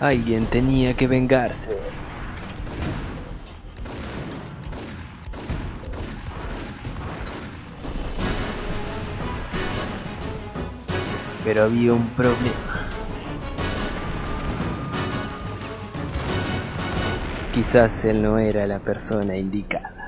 Alguien tenía que vengarse. Pero había un problema. Quizás él no era la persona indicada.